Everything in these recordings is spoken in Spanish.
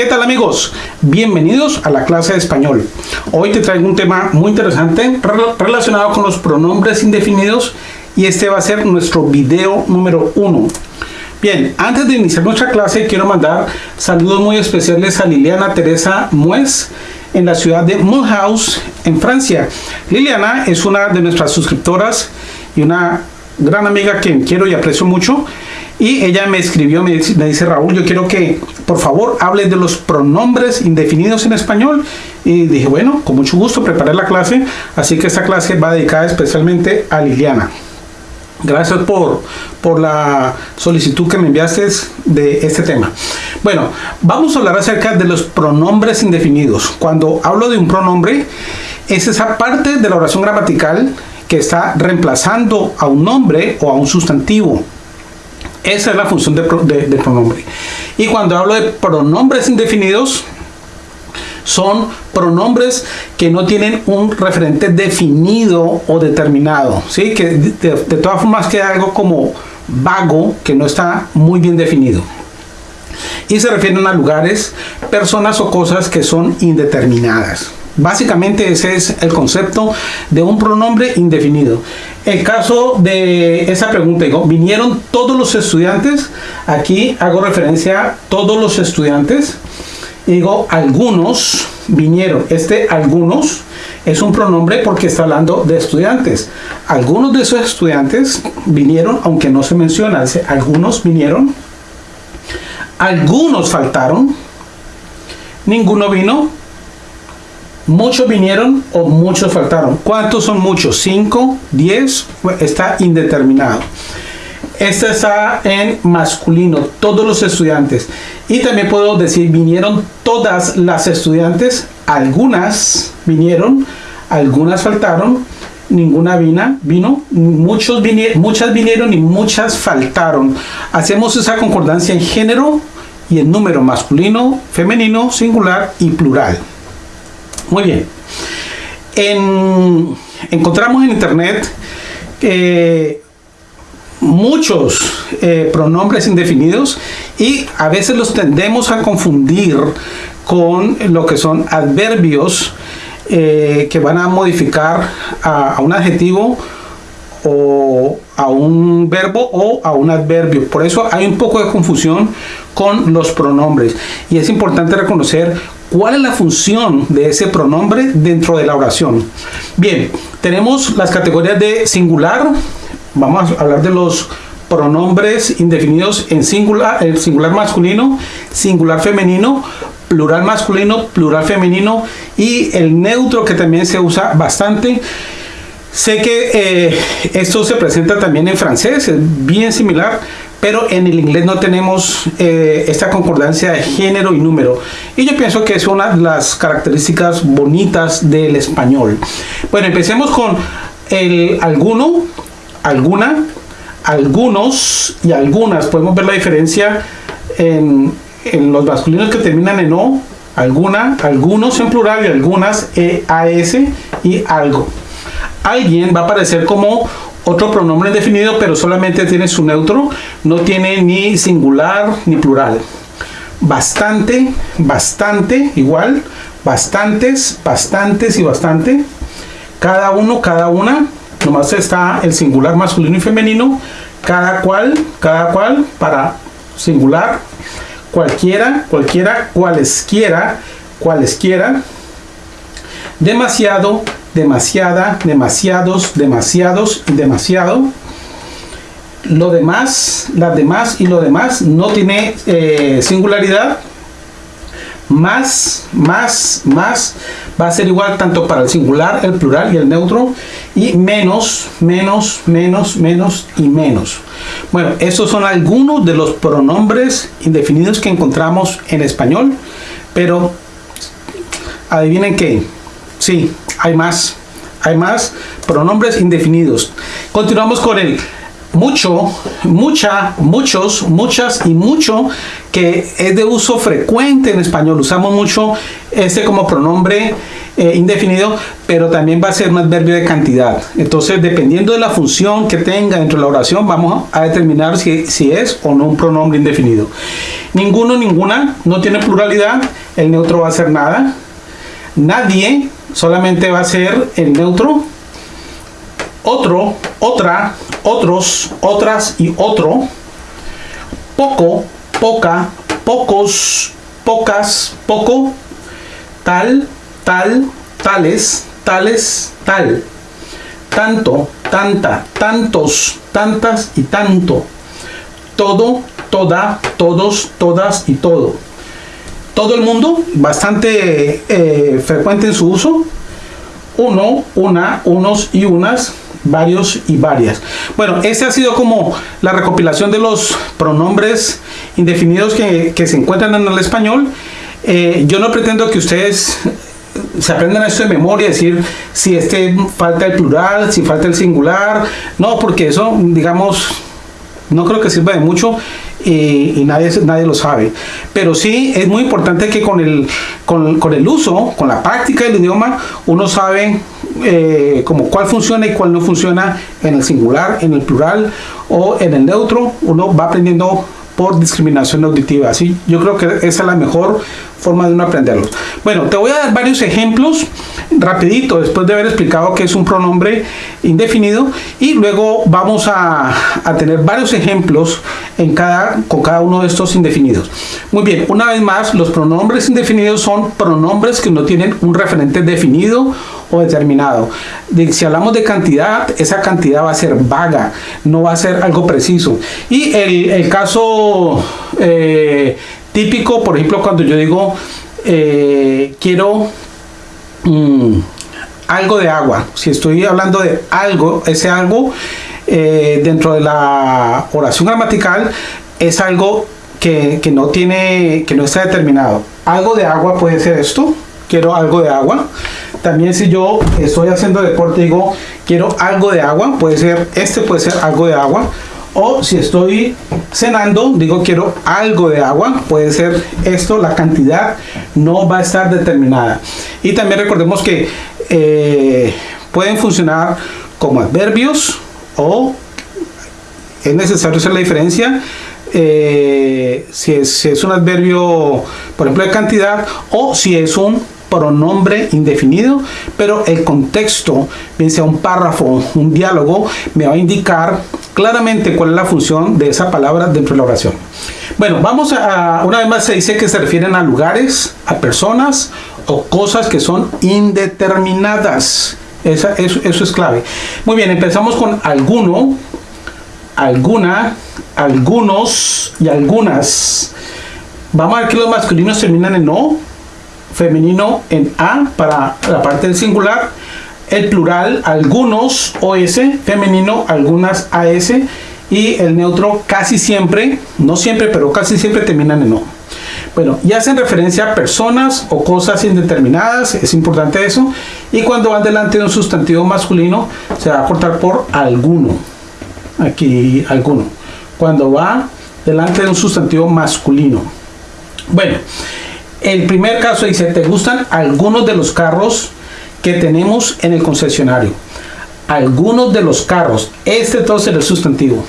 ¿Qué tal amigos? Bienvenidos a la clase de español. Hoy te traigo un tema muy interesante relacionado con los pronombres indefinidos y este va a ser nuestro video número uno. Bien, antes de iniciar nuestra clase quiero mandar saludos muy especiales a Liliana Teresa Muez en la ciudad de Mulhouse en Francia. Liliana es una de nuestras suscriptoras y una gran amiga que quiero y aprecio mucho y ella me escribió, me dice, Raúl, yo quiero que por favor hable de los pronombres indefinidos en español. Y dije, bueno, con mucho gusto preparé la clase, así que esta clase va dedicada especialmente a Liliana. Gracias por, por la solicitud que me enviaste de este tema. Bueno, vamos a hablar acerca de los pronombres indefinidos. Cuando hablo de un pronombre, es esa parte de la oración gramatical que está reemplazando a un nombre o a un sustantivo. Esa es la función de, pronombre. Y cuando hablo de pronombres indefinidos, son pronombres que no tienen un referente definido o determinado, ¿sí? que de, todas formas queda algo como vago, que no está muy bien definido. Y se refieren a lugares, personas o cosas que son indeterminadas. Básicamente ese es el concepto de un pronombre indefinido. El caso de esa pregunta, digo, ¿vinieron todos los estudiantes? Aquí hago referencia a todos los estudiantes. Digo, algunos vinieron. Este algunos es un pronombre porque está hablando de estudiantes. Algunos de esos estudiantes vinieron, aunque no se menciona. Dice, algunos vinieron. Algunos faltaron. Ninguno vino Muchos vinieron o muchos faltaron. ¿Cuántos son muchos? ¿5? ¿10? Está indeterminado. Este está en masculino, todos los estudiantes. Y también puedo decir, vinieron todas las estudiantes. Algunas vinieron, algunas faltaron, ninguna vino, vino muchos vinieron, muchas vinieron y muchas faltaron. Hacemos esa concordancia en género y en número masculino, femenino, singular y plural. Muy bien. encontramos en internet eh, muchos eh, pronombres indefinidos y a veces los tendemos a confundir con lo que son adverbios eh, que van a modificar a, a un adjetivo o a un verbo o a un adverbio. Por eso hay un poco de confusión con los pronombres. Y es importante reconocer ¿Cuál es la función de ese pronombre dentro de la oración? Bien, tenemos las categorías de singular. Vamos a hablar de los pronombres indefinidos en singular, el singular masculino, singular femenino, plural masculino, plural femenino y el neutro que también se usa bastante. Sé que eh, esto se presenta también en francés, es bien similar, pero en el inglés no tenemos eh, esta concordancia de género y número. Y yo pienso que es una de las características bonitas del español. Bueno, empecemos con el alguno, alguna, algunos y algunas. Podemos ver la diferencia en, los masculinos que terminan en O, alguna, algunos en plural y algunas EAS y algo. Alguien va a aparecer como otro pronombre definido, pero solamente tiene su neutro, no tiene ni singular ni plural. Bastante, bastante, igual, bastantes, bastantes y bastante. Cada uno, cada una, nomás está el singular masculino y femenino, cada cual, cada cual, para singular, cualquiera, cualquiera, cualesquiera, cualesquiera, demasiado, demasiada, demasiados, demasiados demasiado. Lo demás, las demás y lo demás no tiene eh, singularidad. Más, más, más va a ser igual tanto para el singular, el plural y el neutro. Y menos, menos, menos, menos y menos. Bueno, estos son algunos de los pronombres indefinidos que encontramos en español. Pero adivinen qué. Sí, hay más, hay más pronombres indefinidos. Continuamos con el mucho, mucha, muchos, muchas y mucho, que es de uso frecuente en español. Usamos mucho este como pronombre eh, indefinido, pero también va a ser un adverbio de cantidad. Entonces, dependiendo de la función que tenga dentro de la oración, vamos a determinar si, si es o no un pronombre indefinido. Ninguno, ninguna, no tiene pluralidad, el neutro va a ser nada. Nadie, solamente va a ser el neutro. Otro, otra, otros, otras y otro. Poco, poca, pocos, pocas, poco, tal, tal, tales, tales, tal, tanto, tanta, tantos, tantas y tanto, todo, toda, todos, todas y todo. Todo el mundo, bastante eh, frecuente en su uso. Uno, una, unos y unas, varios y varias. Bueno, esta ha sido como la recopilación de los pronombres indefinidos que, se encuentran en el español. Eh, yo no pretendo que ustedes se aprendan esto de memoria, decir si este falta el plural, si falta el singular. No, porque eso, digamos, no creo que sirva de mucho y, nadie, nadie lo sabe. Pero sí es muy importante que con el, con, el uso, con la práctica del idioma, uno sabe eh, cuál funciona y cuál no funciona en el singular, en el plural o en el neutro. Uno va aprendiendo por discriminación auditiva. Así, yo creo que esa es la mejor forma de uno aprenderlos. Bueno, te voy a dar varios ejemplos rapidito después de haber explicado que es un pronombre indefinido y luego vamos a, tener varios ejemplos en cada, con cada uno de estos indefinidos. Muy bien, una vez más, los pronombres indefinidos son pronombres que no tienen un referente definido o determinado. si hablamos de cantidad, esa cantidad va a ser vaga, no va a ser algo preciso. Y el, caso eh, típico, por ejemplo, cuando yo digo eh, quiero mm, algo de agua, si estoy hablando de algo, ese algo eh, dentro de la oración gramatical es algo que, que, no tiene, que no está determinado. Algo de agua puede ser esto, quiero algo de agua. También si yo estoy haciendo deporte digo, quiero algo de agua, puede ser, este puede ser algo de agua. O si estoy cenando, digo quiero algo de agua, puede ser esto, la cantidad no va a estar determinada. Y también recordemos que eh, pueden funcionar como adverbios o es necesario hacer la diferencia eh, si, es, si, es, un adverbio, por ejemplo, de cantidad, o si es un pronombre indefinido, pero el contexto, bien sea un párrafo, un diálogo, me va a indicar claramente cuál es la función de esa palabra dentro de la oración. Bueno, vamos a, una vez más se dice que se refieren a lugares, a personas o cosas que son indeterminadas. Esa, eso, eso es clave. Muy bien, empezamos con alguno, alguna, algunos y algunas. Vamos a ver que los masculinos terminan en no, femenino en A para la parte del singular, el plural algunos OS, femenino algunas AS y el neutro casi siempre, no siempre, pero casi siempre terminan en O. Bueno, y hacen referencia a personas o cosas indeterminadas, es importante eso, y cuando van delante de un sustantivo masculino se va a cortar por alguno, aquí alguno, cuando va delante de un sustantivo masculino. Bueno, el primer caso dice, ¿te gustan algunos de los carros que tenemos en el concesionario? Algunos de los carros. Este entonces es el sustantivo.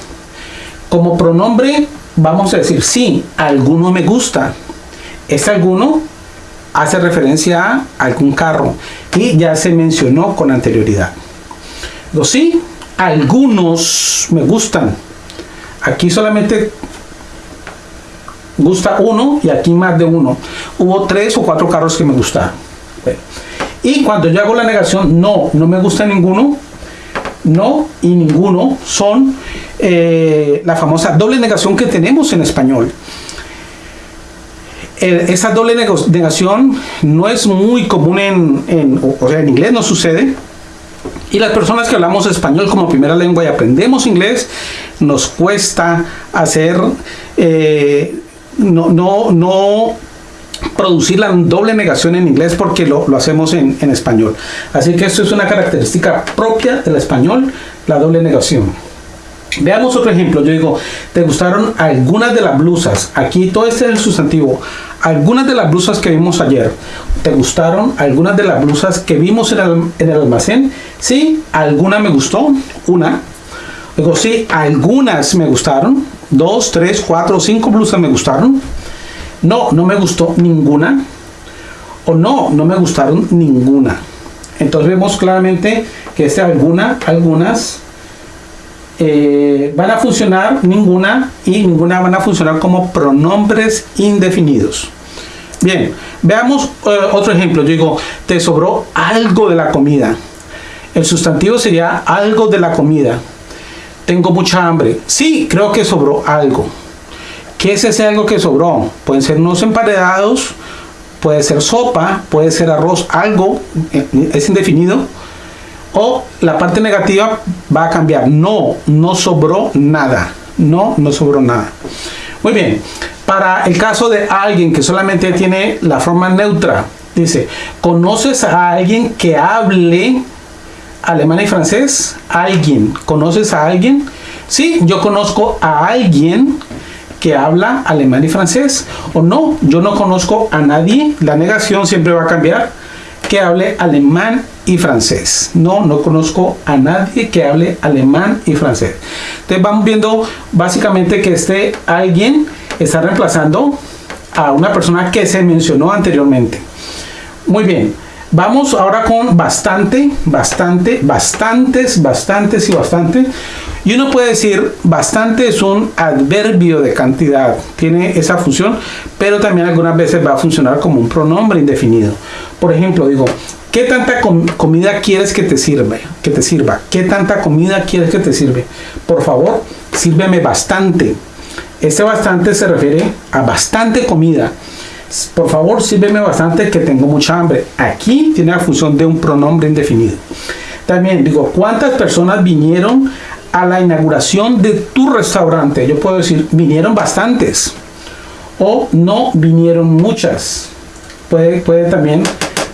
Como pronombre vamos a decir, sí, alguno me gusta. Este alguno hace referencia a algún carro y ya se mencionó con anterioridad. Los sí, algunos me gustan. Aquí solamente gusta uno y aquí más de uno. Hubo tres o cuatro carros que me gustaron. Y cuando yo hago la negación, no, no me gusta ninguno, no y ninguno son eh, la famosa doble negación que tenemos en español. esa doble negación no es muy común en, o sea, en inglés no sucede. Y las personas que hablamos español como primera lengua y aprendemos inglés, nos cuesta hacer eh, no, no, no producir la doble negación en inglés porque lo, hacemos en, español. Así que esto es una característica propia del español, la doble negación. Veamos otro ejemplo. Yo digo, ¿te gustaron algunas de las blusas? Aquí todo este es el sustantivo. Algunas de las blusas que vimos ayer. ¿Te gustaron algunas de las blusas que vimos en el, en el almacén? Sí, alguna me gustó. Una. Digo, sí, algunas me gustaron. Dos, tres, cuatro, cinco blusas me gustaron. No, no me gustó ninguna. O no, no me gustaron ninguna. Entonces vemos claramente que este alguna, algunas eh, van a funcionar ninguna y ninguna van a funcionar como pronombres indefinidos. Bien, veamos eh, otro ejemplo. Yo digo, te sobró algo de la comida. El sustantivo sería algo de la comida. Tengo mucha hambre. Sí, creo que sobró algo. ¿Qué es ese algo que sobró? Pueden ser unos emparedados, puede ser sopa, puede ser arroz, algo, eh, es indefinido o la parte negativa va a cambiar. No, no sobró nada. No, no sobró nada. Muy bien. Para el caso de alguien que solamente tiene la forma neutra, dice, ¿conoces a alguien que hable alemán y francés? ¿Alguien? ¿Conoces a alguien? Sí, yo conozco a alguien que habla alemán y francés. O no, yo no conozco a nadie. La negación siempre va a cambiar que hable alemán y francés. No, no conozco a nadie que hable alemán y francés. Entonces vamos viendo básicamente que este alguien está reemplazando a una persona que se mencionó anteriormente. Muy bien, vamos ahora con bastante, bastante, bastantes, bastantes y bastante. Y uno puede decir, bastante es un adverbio de cantidad, tiene esa función, pero también algunas veces va a funcionar como un pronombre indefinido. Por ejemplo, digo, ¿qué tanta comida quieres que te sirva? Que te sirva. ¿Qué tanta comida quieres que te sirve? Por favor, sírveme bastante. Este bastante se refiere a bastante comida. Por favor, sírveme bastante que tengo mucha hambre. Aquí tiene la función de un pronombre indefinido. También digo, ¿cuántas personas vinieron a la inauguración de tu restaurante? Yo puedo decir, vinieron bastantes. O no vinieron muchas. Puede, puede también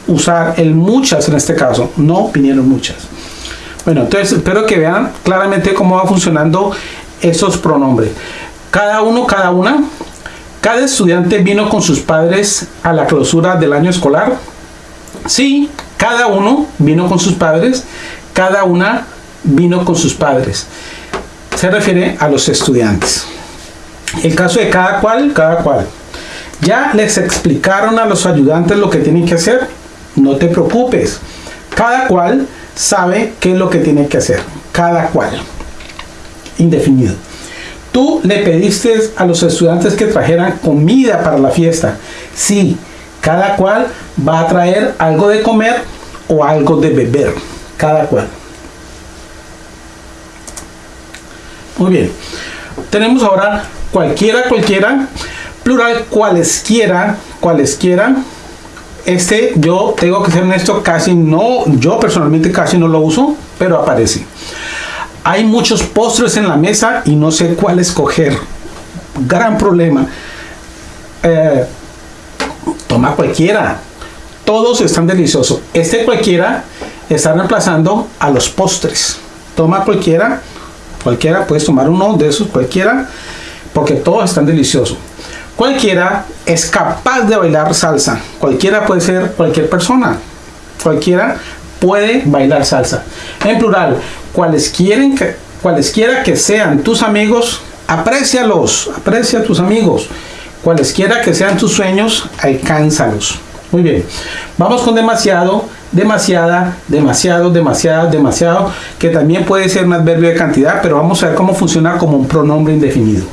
usar el muchas en este caso, no vinieron muchas. Bueno, entonces espero que vean claramente cómo va funcionando esos pronombres. Cada uno, cada una, cada estudiante vino con sus padres a la clausura del año escolar. Sí, cada uno vino con sus padres, cada una vino con sus padres. Se refiere a los estudiantes. El caso de cada cual, cada cual. Ya les explicaron a los ayudantes lo que tienen que hacer no te preocupes. Cada cual sabe qué es lo que tiene que hacer. Cada cual. Indefinido. Tú le pediste a los estudiantes que trajeran comida para la fiesta. Sí, cada cual va a traer algo de comer o algo de beber. Cada cual. Muy bien. Tenemos ahora cualquiera, cualquiera, plural, cualesquiera, cualesquiera, este yo tengo que ser honesto, casi no, yo personalmente casi no lo uso, pero aparece. Hay muchos postres en la mesa y no sé cuál escoger. Gran problema. Eh, toma cualquiera. Todos están deliciosos. Este cualquiera está reemplazando a los postres. Toma cualquiera. Cualquiera, puedes tomar uno de esos, cualquiera, porque todos están deliciosos. Cualquiera es capaz de bailar salsa. Cualquiera puede ser cualquier persona. Cualquiera puede bailar salsa. En plural, cualesquiera que, cualesquiera que sean tus amigos, aprécialos, aprecia a tus amigos. Cualesquiera que sean tus sueños, alcánzalos. Muy bien. Vamos con demasiado, demasiada, demasiado, demasiado, demasiado, que también puede ser un adverbio de cantidad, pero vamos a ver cómo funciona como un pronombre indefinido.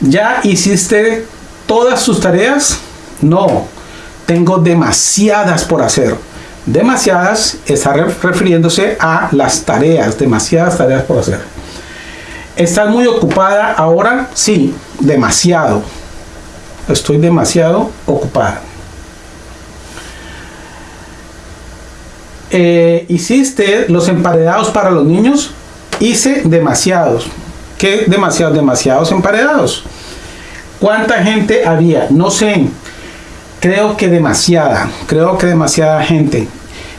¿Ya hiciste todas sus tareas? No, tengo demasiadas por hacer. Demasiadas está refiriéndose a las tareas, demasiadas tareas por hacer. ¿Estás muy ocupada ahora? Sí, demasiado. Estoy demasiado ocupada. Eh, ¿Hiciste los emparedados para los niños? Hice demasiados. ¿Qué demasiados? Demasiados emparedados. ¿Cuánta gente había? No sé. Creo que demasiada. Creo que demasiada gente.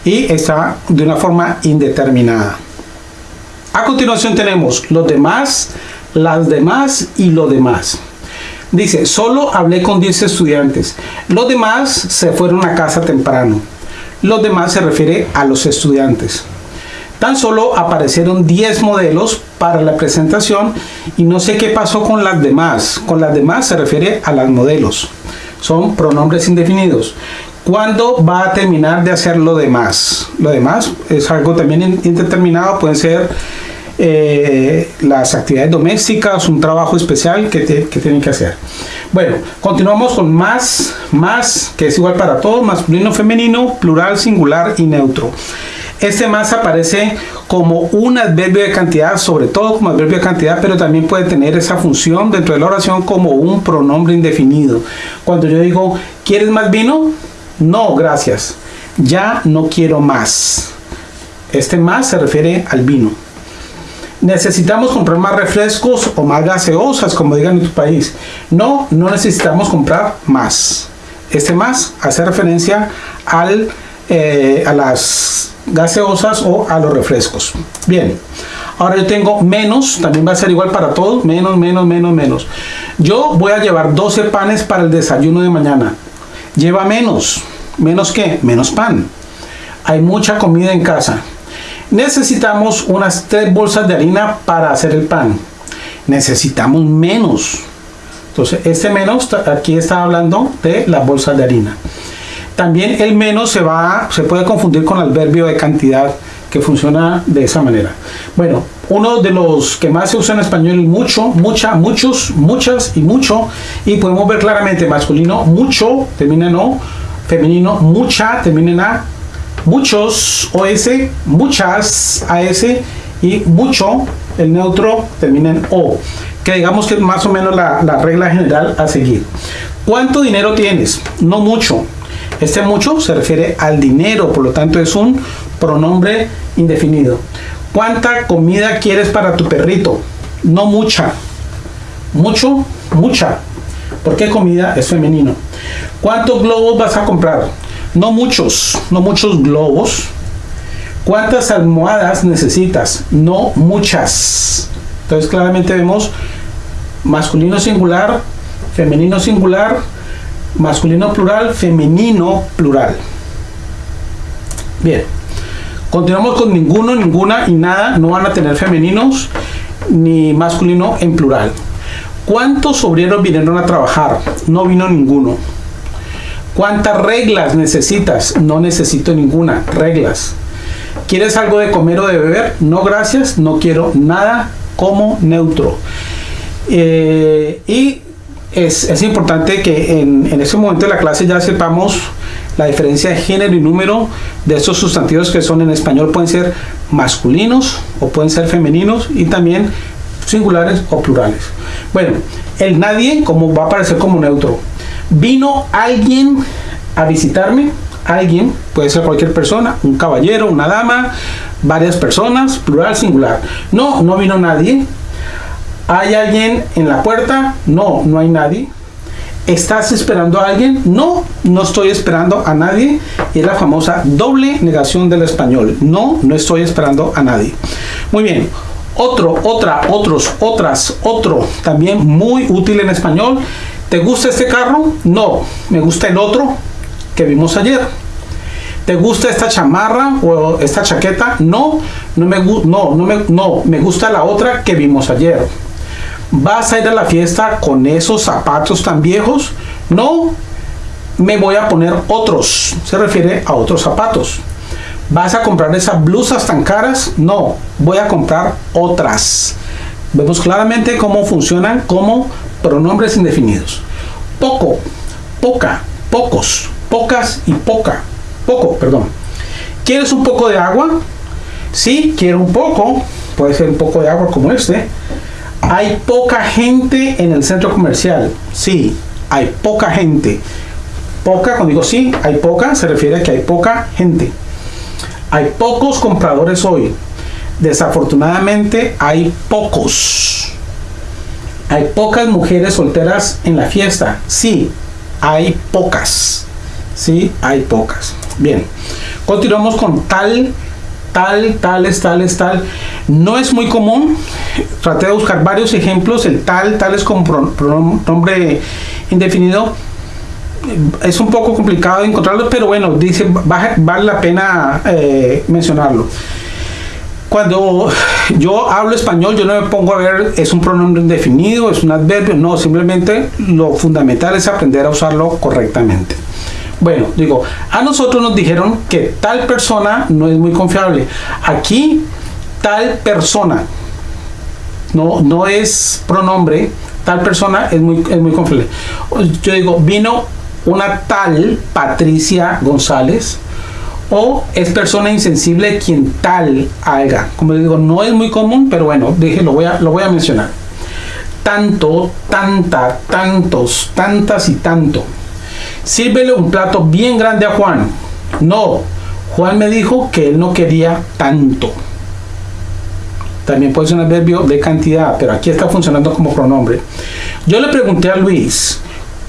Y está de una forma indeterminada. A continuación tenemos los demás, las demás y lo demás. Dice, solo hablé con 10 estudiantes. Los demás se fueron a casa temprano. Los demás se refiere a los estudiantes. Tan solo aparecieron 10 modelos para la presentación y no sé qué pasó con las demás. Con las demás se refiere a las modelos. Son pronombres indefinidos. ¿Cuándo va a terminar de hacer lo demás? Lo demás es algo también indeterminado, pueden ser eh, las actividades domésticas, un trabajo especial que, que tienen que hacer. Bueno, continuamos con más, más, que es igual para todos, masculino, femenino, plural, singular y neutro. Este más aparece como un adverbio de cantidad, sobre todo como adverbio de cantidad, pero también puede tener esa función dentro de la oración como un pronombre indefinido. Cuando yo digo, ¿quieres más vino? No, gracias. Ya no quiero más. Este más se refiere al vino. Necesitamos comprar más refrescos o más gaseosas, como digan en tu país. No, no necesitamos comprar más. Este más hace referencia al, eh, a las gaseosas o a los refrescos. Bien, ahora yo tengo menos, también va a ser igual para todos, menos, menos, menos, menos. Yo voy a llevar 12 panes para el desayuno de mañana. Lleva menos. ¿Menos qué? Menos pan. Hay mucha comida en casa. Necesitamos unas tres bolsas de harina para hacer el pan. Necesitamos menos. Entonces, este menos aquí está hablando de las bolsas de harina. También el menos se va se puede confundir con el adverbio de cantidad que funciona de esa manera. Bueno, uno de los que más se usa en español es mucho, mucha, muchos, muchas y mucho. Y podemos ver claramente masculino, mucho, termina en O, femenino, mucha, termina en A, muchos, OS, muchas, AS y mucho, el neutro termina en O. Que digamos que es más o menos la, la regla general a seguir. ¿Cuánto dinero tienes? No mucho. Este mucho se refiere al dinero, por lo tanto es un pronombre indefinido. ¿Cuánta comida quieres para tu perrito? No mucha. Mucho, mucha. ¿Por qué comida es femenino? ¿Cuántos globos vas a comprar? No muchos, no muchos globos. ¿Cuántas almohadas necesitas? No muchas. Entonces claramente vemos masculino singular, femenino singular, masculino plural, femenino plural. Bien, continuamos con ninguno, ninguna y nada, no van a tener femeninos ni masculino en plural. ¿Cuántos obreros vinieron a trabajar? No vino ninguno. ¿Cuántas reglas necesitas? No necesito ninguna, reglas. ¿Quieres algo de comer o de beber? No, gracias, no quiero nada como neutro. Eh, y es, importante que en, en este momento de la clase ya sepamos la diferencia de género y número de estos sustantivos que son en español pueden ser masculinos o pueden ser femeninos y también singulares o plurales. Bueno, el nadie como va a aparecer como neutro. Vino alguien a visitarme, alguien, puede ser cualquier persona, un caballero, una dama, varias personas, plural, singular. No, no vino nadie, ¿Hay alguien en la puerta? No, no hay nadie. ¿Estás esperando a alguien? No, no estoy esperando a nadie. Es la famosa doble negación del español. No, no estoy esperando a nadie. Muy bien. Otro, otra, otros, otras, otro. También muy útil en español. ¿Te gusta este carro? No, me gusta el otro que vimos ayer. ¿Te gusta esta chamarra o esta chaqueta? No, no me, no, no me, no, me gusta la otra que vimos ayer. ¿Vas a ir a la fiesta con esos zapatos tan viejos? No, me voy a poner otros. Se refiere a otros zapatos. ¿Vas a comprar esas blusas tan caras? No, voy a comprar otras. Vemos claramente cómo funcionan como pronombres indefinidos. Poco, poca, pocos, pocas y poca. Poco, perdón. ¿Quieres un poco de agua? Sí, quiero un poco. Puede ser un poco de agua como este. Hay poca gente en el centro comercial. Sí, hay poca gente. Poca, cuando digo sí, hay poca, se refiere a que hay poca gente. Hay pocos compradores hoy. Desafortunadamente hay pocos. Hay pocas mujeres solteras en la fiesta. Sí, hay pocas. Sí, hay pocas. Bien, continuamos con tal, tal, tales, tales, tal. No es muy común, traté de buscar varios ejemplos, el tal, tal es como pronombre indefinido, es un poco complicado encontrarlo, pero bueno, dice, vale la pena eh, mencionarlo. Cuando yo hablo español, yo no me pongo a ver, es un pronombre indefinido, es un adverbio, no, simplemente lo fundamental es aprender a usarlo correctamente. Bueno, digo, a nosotros nos dijeron que tal persona no es muy confiable. Aquí, tal persona, no, no es pronombre, tal persona es muy, es muy confiable. Yo digo, vino una tal Patricia González o es persona insensible quien tal haga. Como digo, no es muy común, pero bueno, dije, lo voy a, lo voy a mencionar. Tanto, tanta, tantos, tantas y tanto. Sírvele un plato bien grande a Juan. No, Juan me dijo que él no quería tanto. También puede ser un adverbio de cantidad, pero aquí está funcionando como pronombre. Yo le pregunté a Luis,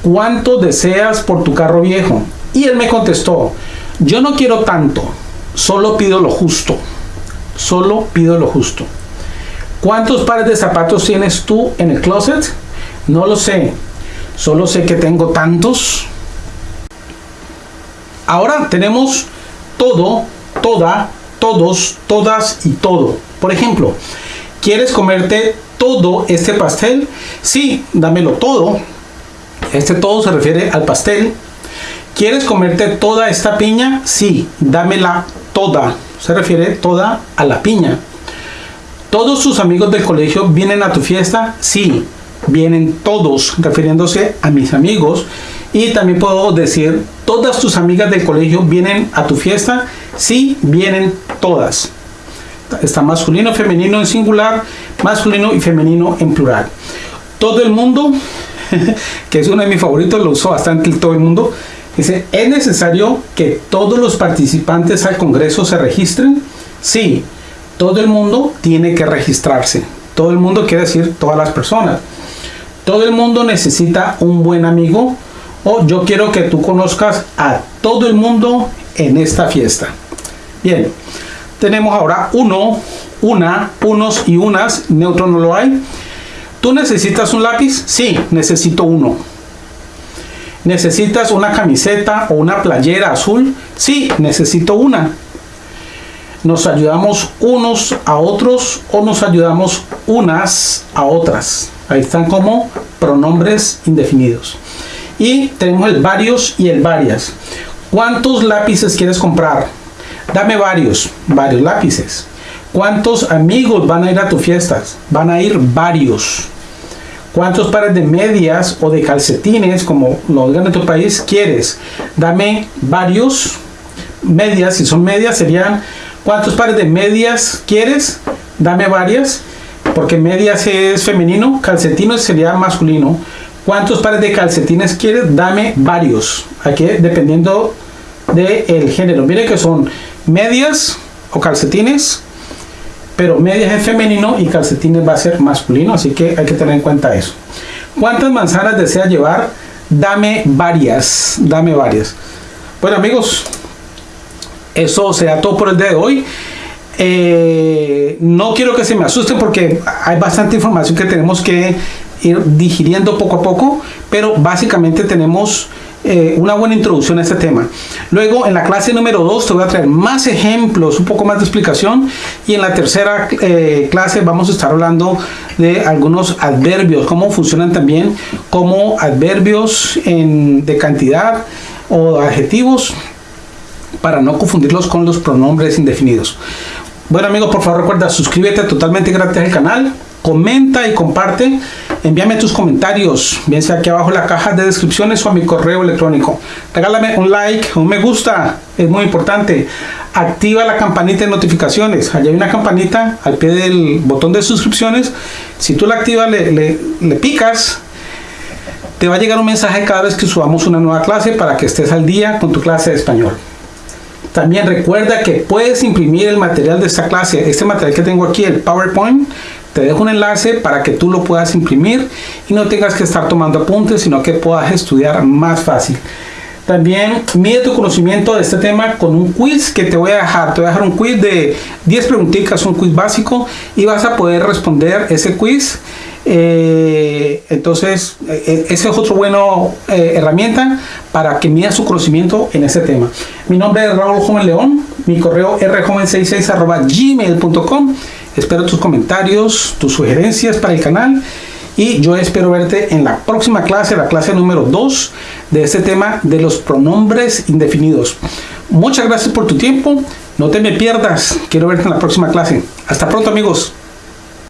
¿cuánto deseas por tu carro viejo? Y él me contestó, yo no quiero tanto, solo pido lo justo. Solo pido lo justo. ¿Cuántos pares de zapatos tienes tú en el closet? No lo sé. Solo sé que tengo tantos. Ahora tenemos todo, toda, todos, todas y todo. Por ejemplo, ¿quieres comerte todo este pastel? Sí, dámelo todo. Este todo se refiere al pastel. ¿Quieres comerte toda esta piña? Sí, dámela toda. Se refiere toda a la piña. ¿Todos tus amigos del colegio vienen a tu fiesta? Sí, vienen todos, refiriéndose a mis amigos. Y también puedo decir, ¿todas tus amigas del colegio vienen a tu fiesta? Sí, vienen todas. Está masculino, femenino en singular, masculino y femenino en plural. Todo el mundo, que es uno de mis favoritos, lo uso bastante todo el mundo, Dice, ¿es necesario que todos los participantes al Congreso se registren? Sí, todo el mundo tiene que registrarse. Todo el mundo quiere decir todas las personas. Todo el mundo necesita un buen amigo o yo quiero que tú conozcas a todo el mundo en esta fiesta. Bien, tenemos ahora uno, una, unos y unas, neutro no lo hay. ¿Tú necesitas un lápiz? Sí, necesito uno. ¿Necesitas una camiseta o una playera azul? Sí, necesito una. ¿Nos ayudamos unos a otros o nos ayudamos unas a otras? Ahí están como pronombres indefinidos. Y tenemos el varios y el varias. ¿Cuántos lápices quieres comprar? Dame varios, varios lápices. ¿Cuántos amigos van a ir a tu fiestas? Van a ir varios. ¿Cuántos pares de medias o de calcetines, como lo digan en tu país, quieres? Dame varios medias. Si son medias, serían ¿cuántos pares de medias quieres? Dame varias, porque medias es femenino, calcetines sería masculino. ¿Cuántos pares de calcetines quieres? Dame varios. Aquí dependiendo del género. Mire que son medias o calcetines pero medias es femenino y calcetines va a ser masculino, así que hay que tener en cuenta eso. ¿Cuántas manzanas desea llevar? Dame varias, dame varias. Bueno amigos, eso será todo por el día de hoy. Eh, no quiero que se me asusten porque hay bastante información que tenemos que ir digiriendo poco a poco, pero básicamente tenemos eh, una buena introducción a este tema. Luego, en la clase número 2 te voy a traer más ejemplos, un poco más de explicación. Y en la tercera eh, clase vamos a estar hablando de algunos adverbios, cómo funcionan también como adverbios en, de cantidad o adjetivos para no confundirlos con los pronombres indefinidos. Bueno amigos, por favor recuerda suscríbete totalmente gratis al canal comenta y comparte. Envíame tus comentarios, bien sea aquí abajo en la caja de descripciones o a mi correo electrónico. Regálame un like, un me gusta, es muy importante. Activa la campanita de notificaciones. Allá hay una campanita al pie del botón de suscripciones. Si tú la activas, le, le picas, te va a llegar un mensaje cada vez que subamos una nueva clase para que estés al día con tu clase de español. También recuerda que puedes imprimir el material de esta clase. Este material que tengo aquí, el PowerPoint, te dejo un enlace para que tú lo puedas imprimir y no tengas que estar tomando apuntes, sino que puedas estudiar más fácil. También mide tu conocimiento de este tema con un quiz que te voy a dejar. Te voy a dejar un quiz de 10 preguntitas, un quiz básico y vas a poder responder ese quiz. Eh, entonces, eh, ese es otro bueno eh, herramienta para que mida su conocimiento en ese tema. Mi nombre es Raúl Joven León, mi correo rjoven66 gmail.com. Espero tus comentarios, tus sugerencias para el canal y yo espero verte en la próxima clase, la clase número 2 de este tema de los pronombres indefinidos. Muchas gracias por tu tiempo, no te me pierdas, quiero verte en la próxima clase. Hasta pronto amigos.